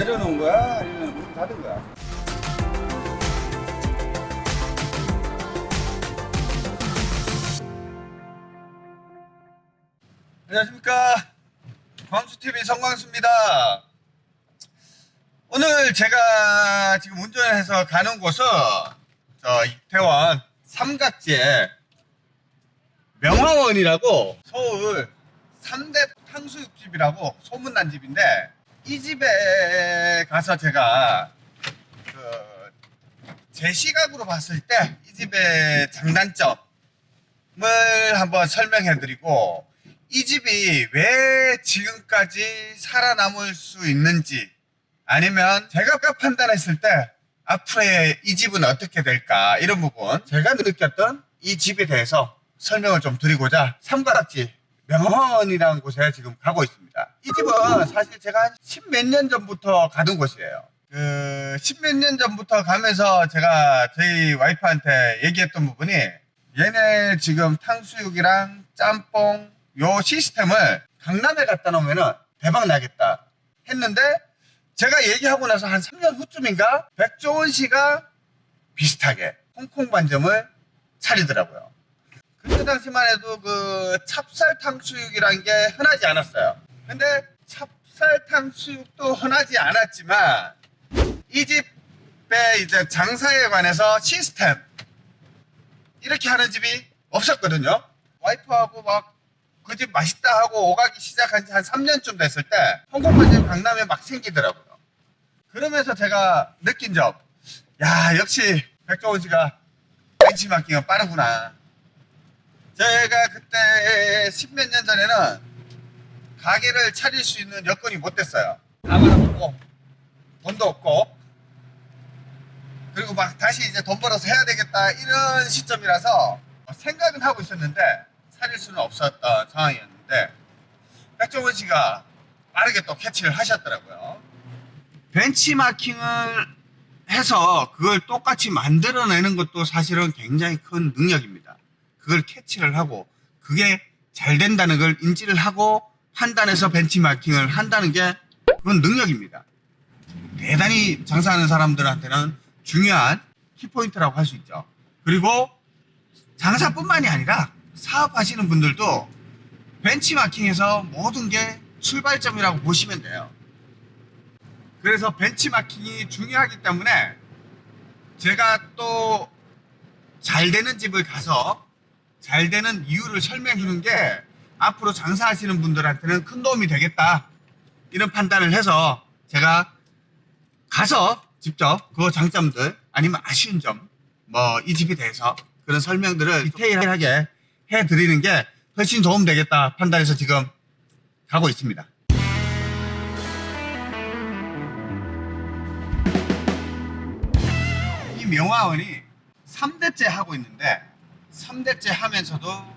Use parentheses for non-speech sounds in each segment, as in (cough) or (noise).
내려놓은 거야? 아니면 문 닫은 거야? 안녕하십니까 광수TV 성광수입니다 오늘 제가 지금 운전해서 가는 곳은 저 이태원 삼각지에 명화원이라고 서울 3대 탕수육집이라고 소문난 집인데 이 집에 가서 제가 그 제 시각으로 봤을 때 이 집의 장단점을 한번 설명해 드리고 이 집이 왜 지금까지 살아남을 수 있는지 아니면 제가 판단했을 때 앞으로의 이 집은 어떻게 될까 이런 부분 제가 느꼈던 이 집에 대해서 설명을 좀 드리고자 삼가락지 명원이라는 곳에 지금 가고 있습니다. 이 집은 사실 제가 한 십몇 년 전부터 가던 곳이에요. 그 십몇 년 전부터 가면서 제가 저희 와이프한테 얘기했던 부분이 얘네 지금 탕수육이랑 짬뽕 요 시스템을 강남에 갖다 놓으면 대박 나겠다 했는데 제가 얘기하고 나서 한 3년 후쯤인가 백종원 씨가 비슷하게 홍콩 반점을 차리더라고요. 그때 당시만 해도 그 찹쌀 탕 수육이란 게 흔하지 않았어요. 근데 찹쌀 탕 수육도 흔하지 않았지만 이 집의 이제 장사에 관해서 시스템 이렇게 하는 집이 없었거든요. 와이프하고 막 그 집 맛있다 하고 오가기 시작한 지 한 3년쯤 됐을 때 홍콩 반점 강남에 막 생기더라고요. 그러면서 제가 느낀 점, 야 역시 백종원 씨가 벤치마킹은 빠르구나. 제가 그때 십몇 년 전에는 가게를 차릴 수 있는 여건이 못 됐어요. 가만 없고 돈도 없고 그리고 막 다시 이제 돈 벌어서 해야 되겠다 이런 시점이라서 생각은 하고 있었는데 차릴 수는 없었던 상황이었는데 백종원 씨가 빠르게 또 캐치를 하셨더라고요. 벤치마킹을 해서 그걸 똑같이 만들어내는 것도 사실은 굉장히 큰 능력입니다. 그걸 캐치를 하고 그게 잘 된다는 걸 인지를 하고 판단해서 벤치마킹을 한다는 게 그건 능력입니다. 대단히 장사하는 사람들한테는 중요한 키포인트라고 할 수 있죠. 그리고 장사뿐만이 아니라 사업하시는 분들도 벤치마킹에서 모든 게 출발점이라고 보시면 돼요. 그래서 벤치마킹이 중요하기 때문에 제가 또 잘 되는 집을 가서 잘 되는 이유를 설명해 주는 게 앞으로 장사하시는 분들한테는 큰 도움이 되겠다. 이런 판단을 해서 제가 가서 직접 그 장점들 아니면 아쉬운 점, 뭐 이 집에 대해서 그런 설명들을 디테일하게 해 드리는 게 훨씬 도움 되겠다 판단해서 지금 가고 있습니다. 이 명화원이 3대째 하고 있는데 3대째 하면서도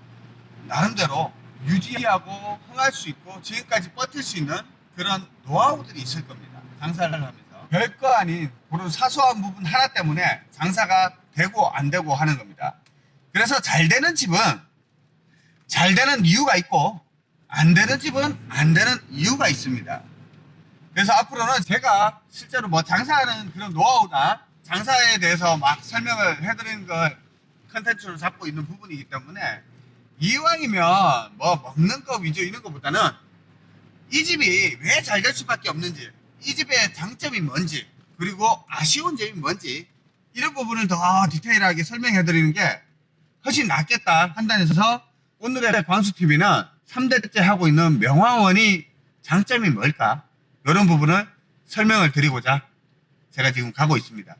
나름대로 유지하고 흥할 수 있고 지금까지 버틸 수 있는 그런 노하우들이 있을 겁니다. 장사를 하면서. 별거 아닌 그런 사소한 부분 하나 때문에 장사가 되고 안 되고 하는 겁니다. 그래서 잘 되는 집은 잘 되는 이유가 있고 안 되는 집은 안 되는 이유가 있습니다. 그래서 앞으로는 제가 실제로 뭐 장사하는 그런 노하우나 장사에 대해서 막 설명을 해드리는 걸 컨텐츠로 잡고 있는 부분이기 때문에 이왕이면 뭐 먹는 거 위주 이런 것보다는 이 집이 왜 잘 될 수밖에 없는지 이 집의 장점이 뭔지 그리고 아쉬운 점이 뭔지 이런 부분을 더 디테일하게 설명해 드리는 게 훨씬 낫겠다 판단해서 오늘의 광수TV는 3대째 하고 있는 명화원이 장점이 뭘까 이런 부분을 설명을 드리고자 제가 지금 가고 있습니다.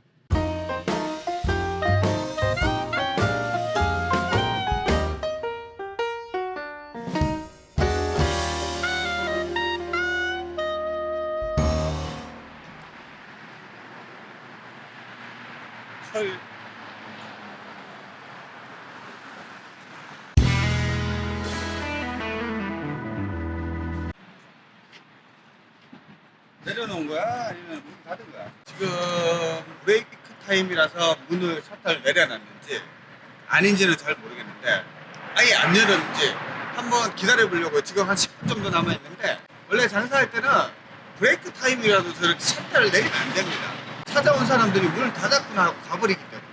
내려놓은 거야? 아니면 문 닫은 거야? 지금 브레이크 타임이라서 문을 셔터를 내려놨는지 아닌지는 잘 모르겠는데 아예 안 열었는지 한번 기다려 보려고 지금 한 10분 정도 남아 있는데 원래 장사할 때는 브레이크 타임이라도 저렇게 샷대를 내리면 안 됩니다. 찾아온 사람들이 문을 닫았구나 하고 가버리기 때문에.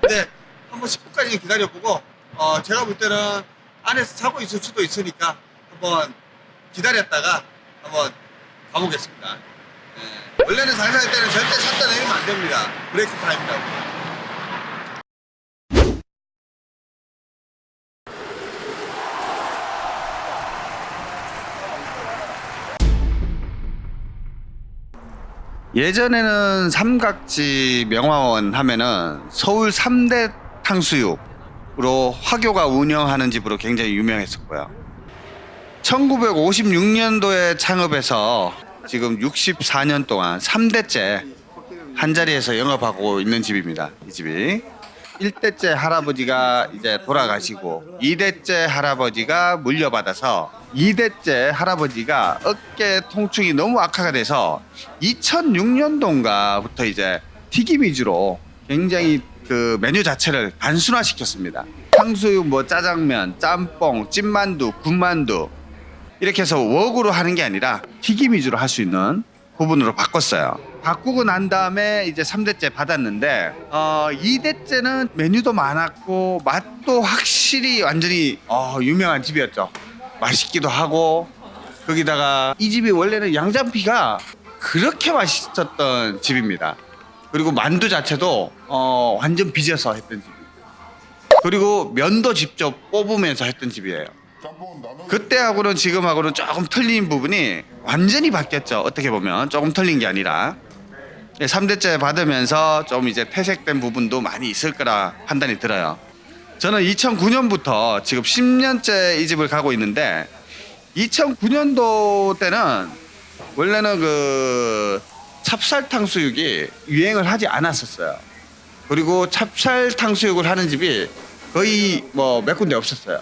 근데 한번 10분까지 기다려보고 어, 제가 볼 때는 안에서 자고 있을 수도 있으니까 한번 기다렸다가 한번 가보겠습니다. 예. 원래는 장사할 때는 절대 샷대 내리면 안 됩니다. 브레이크 타임이라고. 예전에는 삼각지 명화원 하면은 서울 3대 탕수육으로 화교가 운영하는 집으로 굉장히 유명했었고요. 1956년도에 창업해서 지금 64년 동안 3대째 한 자리에서 영업하고 있는 집입니다. 이 집이. 1대째 할아버지가 이제 돌아가시고 2대째 할아버지가 물려받아서 2대째 할아버지가 어깨 통증이 너무 악화가 돼서 2006년도인가부터 이제 튀김 위주로 굉장히 그 메뉴 자체를 단순화시켰습니다. 탕수육, 뭐 짜장면, 짬뽕, 찐만두, 군만두 이렇게 해서 웍으로 하는 게 아니라 튀김 위주로 할 수 있는 부분으로 바꿨어요. 바꾸고 난 다음에 이제 3대째 받았는데 어 2대째는 메뉴도 많았고 맛도 확실히 완전히 어, 유명한 집이었죠. 맛있기도 하고 거기다가 이 집이 원래는 양장피가 그렇게 맛있었던 집입니다. 그리고 만두 자체도 어, 완전 빚어서 했던 집. 그리고 면도 직접 뽑으면서 했던 집이에요. 그때하고는 지금하고는 조금 틀린 부분이 완전히 바뀌었죠. 어떻게 보면 조금 틀린 게 아니라 3대째 받으면서 좀 이제 퇴색된 부분도 많이 있을 거라 판단이 들어요. 저는 2009년부터 지금 10년째 이 집을 가고 있는데 2009년도 때는 원래는 그 찹쌀 탕 수육이 유행을 하지 않았었어요. 그리고 찹쌀 탕 수육을 하는 집이 거의 뭐 몇 군데 없었어요.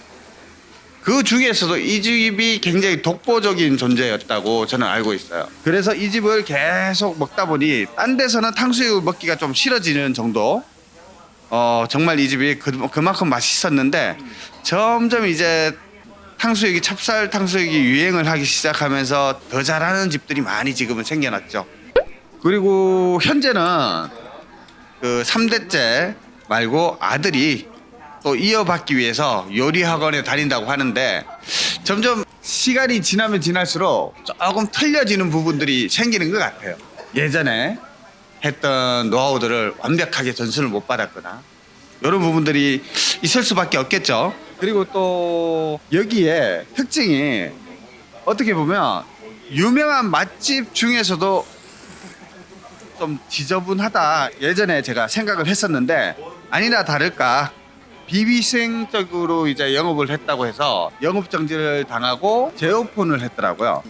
그 중에서도 이 집이 굉장히 독보적인 존재였다고 저는 알고 있어요. 그래서 이 집을 계속 먹다 보니 딴 데서는 탕수육 먹기가 좀 싫어지는 정도. 어 정말 이 집이 그, 그만큼 맛있었는데 점점 이제 탕수육이 찹쌀 탕수육이 유행을 하기 시작하면서 더 잘하는 집들이 많이 지금은 생겨났죠. 그리고 현재는 그 3대째 말고 아들이 또 이어받기 위해서 요리 학원에 다닌다고 하는데 점점 시간이 지나면 지날수록 조금 틀려지는 부분들이 생기는 것 같아요. 예전에 했던 노하우들을 완벽하게 전수를 못 받았거나 이런 부분들이 있을 수밖에 없겠죠. 그리고 또 여기에 특징이 어떻게 보면 유명한 맛집 중에서도 좀 지저분하다 예전에 제가 생각을 했었는데 아니나 다를까 비위생적으로 이제 영업을 했다고 해서 영업 정지를 당하고 재오픈을 했더라고요.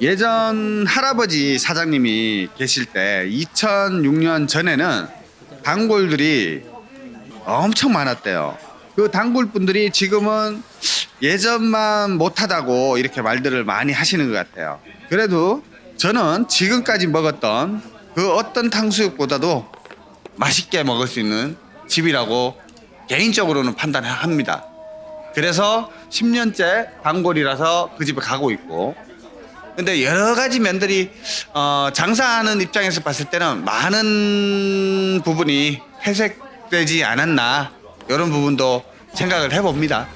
예전 할아버지 사장님이 계실 때 2006년 전에는 단골들이 엄청 많았대요. 그 단골 분들이 지금은 예전만 못하다고 이렇게 말들을 많이 하시는 것 같아요. 그래도 저는 지금까지 먹었던 그 어떤 탕수육보다도 맛있게 먹을 수 있는 집이라고 개인적으로는 판단합니다. 그래서 10년째 단골이라서 그 집에 가고 있고 근데 여러 가지 면들이 어, 장사하는 입장에서 봤을 때는 많은 부분이 회색되지 않았나 이런 부분도 생각을 해봅니다.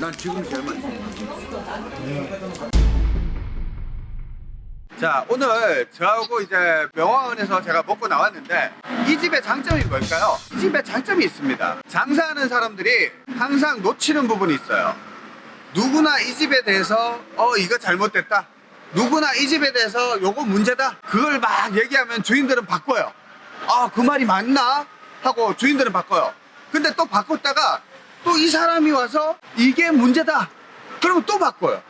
난 지금 제일 맛있어. 자 오늘 저하고 이제 명화원에서 제가 먹고 나왔는데 이 집의 장점이 뭘까요? 이 집의 장점이 있습니다. 장사하는 사람들이 항상 놓치는 부분이 있어요. 누구나 이 집에 대해서 어 이거 잘못됐다. 누구나 이 집에 대해서 요거 문제다. 그걸 막 얘기하면 주인들은 바꿔요. 아 그 말이 맞나? 하고 주인들은 바꿔요. 근데 또 바꿨다가 또 이 사람이 와서 이게 문제다. 그러면 또 바꿔요.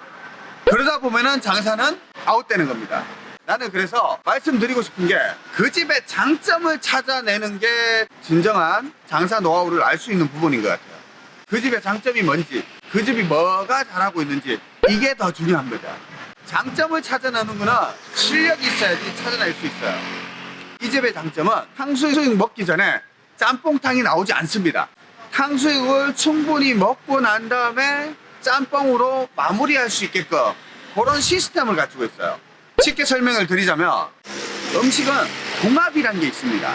그러다 보면은 장사는 아웃되는 겁니다. 나는 그래서 말씀드리고 싶은 게 그 집의 장점을 찾아내는 게 진정한 장사 노하우를 알 수 있는 부분인 것 같아요. 그 집의 장점이 뭔지, 그 집이 뭐가 잘하고 있는지 이게 더 거죠. 장점을 찾아내는 거는 실력이 있어야지 찾아낼 수 있어요. 이 집의 장점은 탕수육 먹기 전에 짬뽕탕이 나오지 않습니다. 탕수육을 충분히 먹고 난 다음에 짬뽕으로 마무리할 수 있게끔 그런 시스템을 가지고 있어요. 쉽게 설명을 드리자면 음식은 궁합이라는 게 있습니다.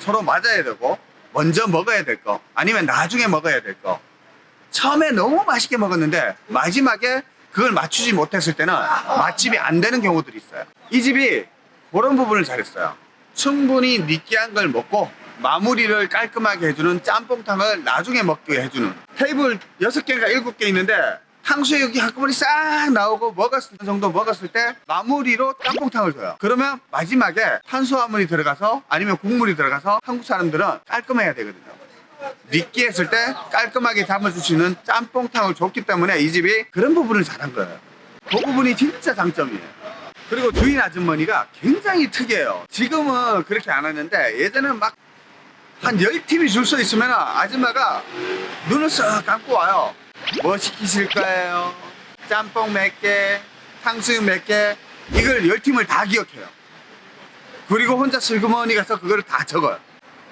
서로 맞아야 되고 먼저 먹어야 될 거 아니면 나중에 먹어야 될 거. 처음에 너무 맛있게 먹었는데 마지막에 그걸 맞추지 못했을 때는 맛집이 안 되는 경우들이 있어요. 이 집이 그런 부분을 잘했어요. 충분히 느끼한 걸 먹고 마무리를 깔끔하게 해주는 짬뽕탕을 나중에 먹게 해주는 테이블 6개가 7개 있는데 탕수육이 한꺼번에 싹 나오고 먹었을 정도 먹었을 때 마무리로 짬뽕탕을 줘요. 그러면 마지막에 탄수화물이 들어가서 아니면 국물이 들어가서 한국 사람들은 깔끔해야 되거든요. 느끼했을 때 깔끔하게 담아줄 수 있는 짬뽕탕을 줬기 때문에 이 집이 그런 부분을 잘한 거예요. 그 부분이 진짜 장점이에요. 그리고 주인 아주머니가 굉장히 특이해요. 지금은 그렇게 안 하는데 예전에는 막 한 10팀이 줄 서 있으면 아줌마가 눈을 쓱 감고 와요. 뭐 시키실 거예요? 짬뽕 몇 개, 탕수육 몇 개, 이걸 10팀을 다 기억해요. 그리고 혼자 슬그머니 가서 그걸 다 적어요.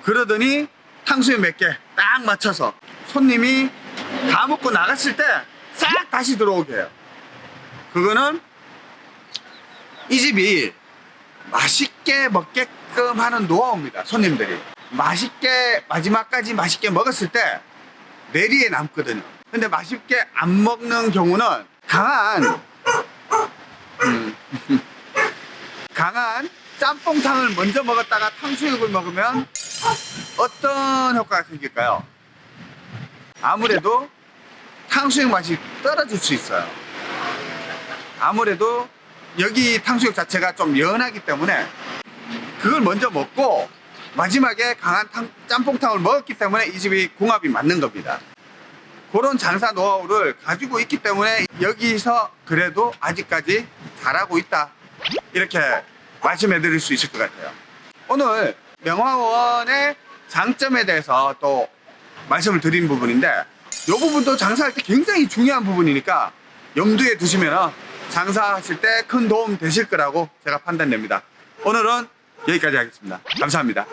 그러더니 탕수육 몇 개 딱 맞춰서 손님이 다 먹고 나갔을 때 싹 다시 들어오게 해요. 그거는 이 집이 맛있게 먹게끔 하는 노하우입니다. 손님들이. 맛있게 마지막까지 맛있게 먹었을 때 내리에 남거든요. 근데 맛있게 안 먹는 경우는 강한 음, (laughs) 강한 짬뽕탕을 먼저 먹었다가 탕수육을 먹으면 어떤 효과가 생길까요? 아무래도 탕수육 맛이 떨어질 수 있어요. 아무래도 여기 탕수육 자체가 좀 연하기 때문에 그걸 먼저 먹고 마지막에 강한 탕- 짬뽕탕을 먹었기 때문에 이 집이 궁합이 맞는 겁니다. 그런 장사 노하우를 가지고 있기 때문에 여기서 그래도 아직까지 잘하고 있다. 이렇게 말씀해 드릴 수 있을 것 같아요. 오늘 명화원의 장점에 대해서 또 말씀을 드린 부분인데 이 부분도 장사할 때 굉장히 중요한 부분이니까 염두에 두시면 장사하실 때 큰 도움 되실 거라고 제가 판단됩니다. 오늘은 여기까지 하겠습니다. 감사합니다.